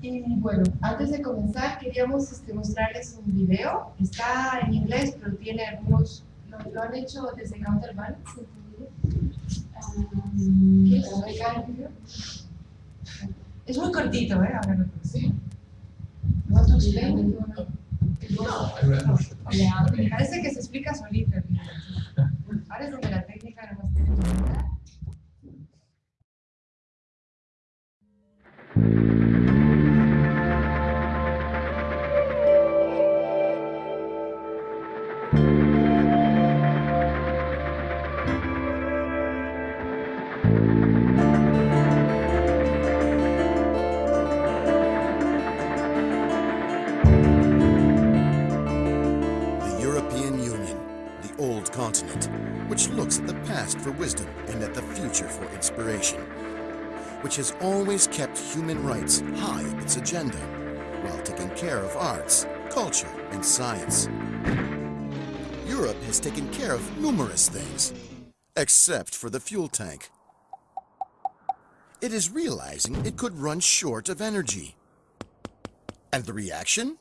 Y bueno, antes de comenzar queríamos este, mostrarles un video. Está en inglés, pero tiene algunos... Lo, lo han hecho desde Counterbalance. Um. Es muy cortito, ¿eh? Ahora lo sí. ¿Want to explain? Me parece que se explica solito. Ahora es donde la which looks at the past for wisdom and at the future for inspiration, which has always kept human rights high on its agenda, while taking care of arts, culture, and science. Europe has taken care of numerous things, except for the fuel tank. It is realizing it could run short of energy. And the reaction?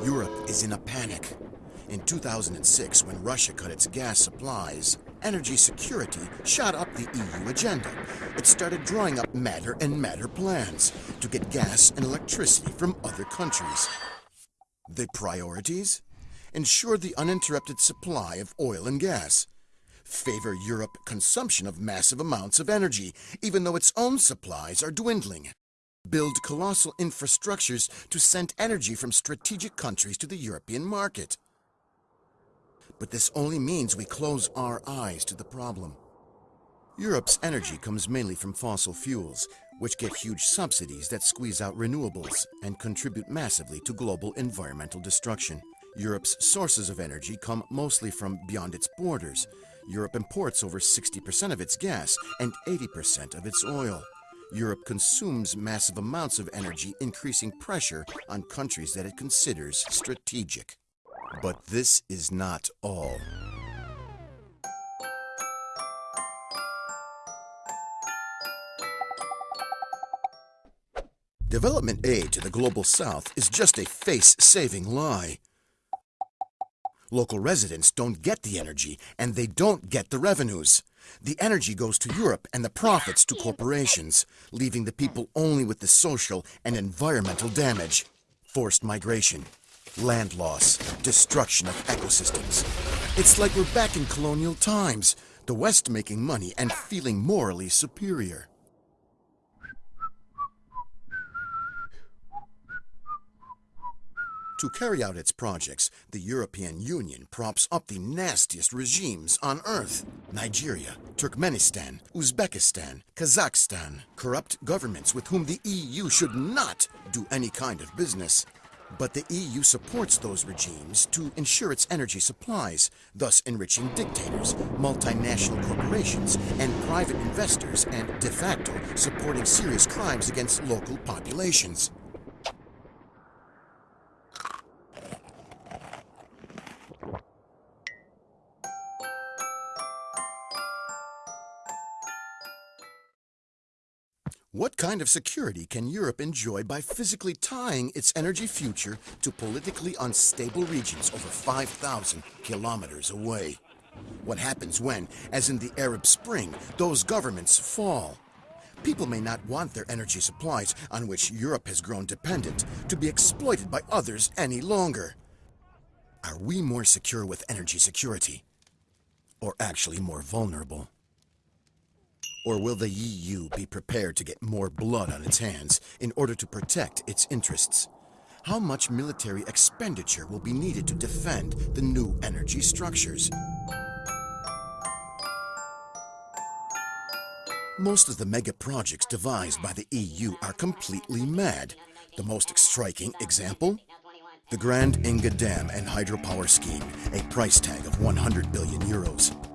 Europe is in a panic. In 2006, when Russia cut its gas supplies, energy security shot up the EU agenda. It started drawing up madder and madder plans to get gas and electricity from other countries. The priorities? Ensure the uninterrupted supply of oil and gas. Favor Europe consumption of massive amounts of energy, even though its own supplies are dwindling build colossal infrastructures to send energy from strategic countries to the European market. But this only means we close our eyes to the problem. Europe's energy comes mainly from fossil fuels, which get huge subsidies that squeeze out renewables and contribute massively to global environmental destruction. Europe's sources of energy come mostly from beyond its borders. Europe imports over 60% of its gas and 80% of its oil. Europe consumes massive amounts of energy, increasing pressure on countries that it considers strategic. But this is not all. Development aid to the global south is just a face-saving lie. Local residents don't get the energy, and they don't get the revenues. The energy goes to Europe and the profits to corporations, leaving the people only with the social and environmental damage. Forced migration, land loss, destruction of ecosystems. It's like we're back in colonial times, the West making money and feeling morally superior. To carry out its projects, the European Union props up the nastiest regimes on earth. Nigeria, Turkmenistan, Uzbekistan, Kazakhstan. Corrupt governments with whom the EU should not do any kind of business. But the EU supports those regimes to ensure its energy supplies, thus enriching dictators, multinational corporations, and private investors, and de facto supporting serious crimes against local populations. What kind of security can Europe enjoy by physically tying its energy future to politically unstable regions over 5,000 kilometers away? What happens when, as in the Arab Spring, those governments fall? People may not want their energy supplies, on which Europe has grown dependent, to be exploited by others any longer. Are we more secure with energy security? Or actually more vulnerable? Or will the EU be prepared to get more blood on its hands in order to protect its interests? How much military expenditure will be needed to defend the new energy structures? Most of the mega projects devised by the EU are completely mad. The most striking example? The Grand Inga Dam and hydropower scheme, a price tag of 100 billion euros.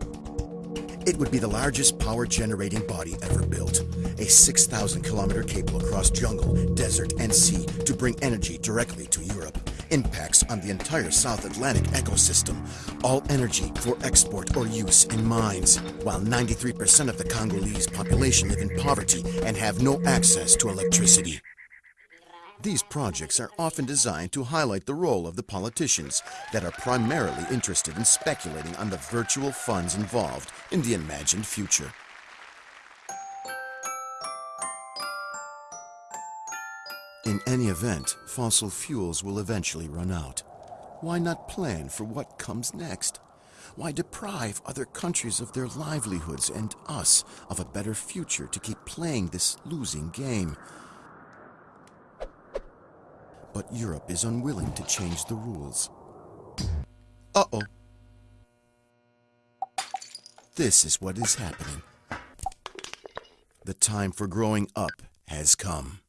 It would be the largest power generating body ever built. A 6,000 kilometer cable across jungle, desert, and sea to bring energy directly to Europe. impacts on the entire South Atlantic ecosystem, all energy for export or use in mines, while 93% of the Congolese population live in poverty and have no access to electricity. These projects are often designed to highlight the role of the politicians that are primarily interested in speculating on the virtual funds involved in the imagined future. In any event, fossil fuels will eventually run out. Why not plan for what comes next? Why deprive other countries of their livelihoods and us of a better future to keep playing this losing game? But Europe is unwilling to change the rules. Uh-oh. This is what is happening. The time for growing up has come.